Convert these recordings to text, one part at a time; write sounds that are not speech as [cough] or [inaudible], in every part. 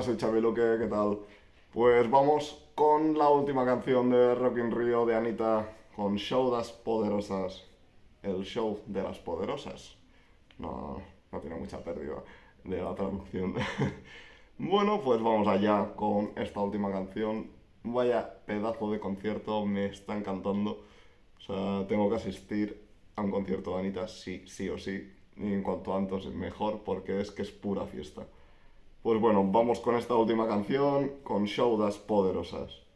Hola, soy Xavi Luque, ¿qué tal? Pues vamos con la última canción de Rock in Rio de Anita con Show das Poderosas. El show de las poderosas. No, no tiene mucha pérdida de la traducción. [laughs] bueno, pues vamos allá con esta última canción. Vaya pedazo de concierto, me está encantando. O sea, tengo que asistir a un concierto de Anita sí, sí o sí. Y en cuanto antes mejor, porque es que es pura fiesta. Pues bueno, vamos con esta última canción, con Show das Poderosas.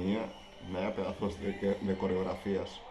Mía, vaya pedazos de, de coreografías.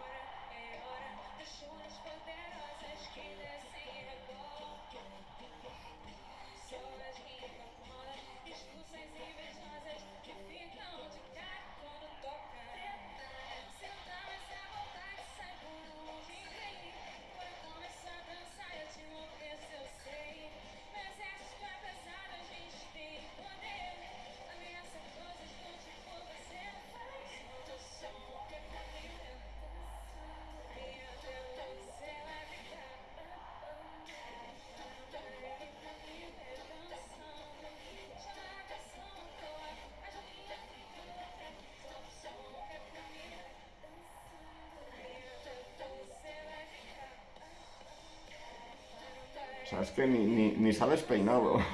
Sea, es que ni, ni, ni sales peinado. [laughs]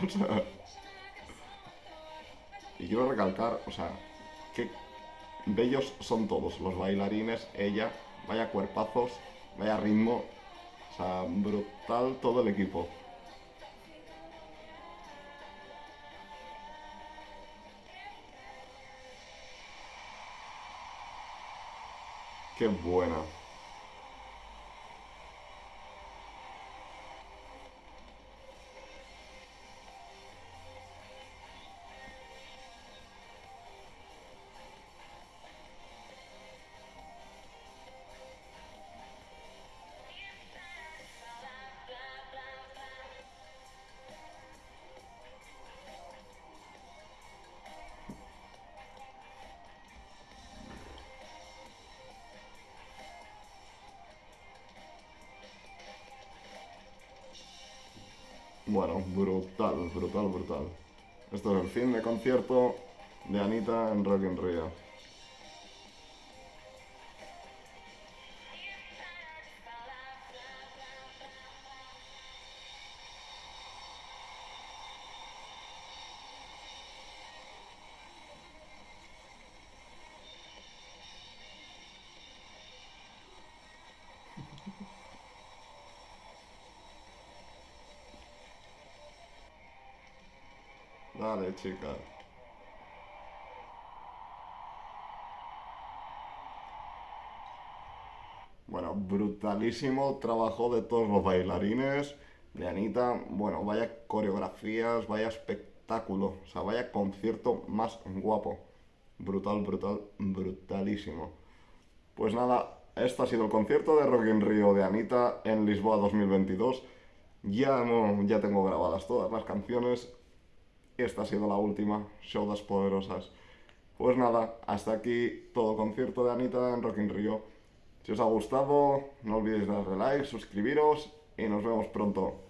Y quiero recalcar, o sea, qué bellos son todos, los bailarines, ella, vaya cuerpazos, vaya ritmo, o sea, brutal todo el equipo. Qué buena. Bueno, brutal, brutal, brutal. Esto es el fin de concierto de Anita en Rock in. Dale, chica. Bueno, brutalísimo trabajo de todos los bailarines, de Anita. Bueno, vaya coreografías, vaya espectáculo. O sea, vaya concierto más guapo. Brutal, brutal, brutalísimo. Pues nada, este ha sido el concierto de Rock in Rio de Anita en Lisboa 2022. Ya, no, ya tengo grabadas todas las canciones. Esta ha sido la última, Show Poderosas. Pues nada, hasta aquí todo concierto de Anita en Rock in Rio. Si os ha gustado, no olvidéis darle like, suscribiros y nos vemos pronto.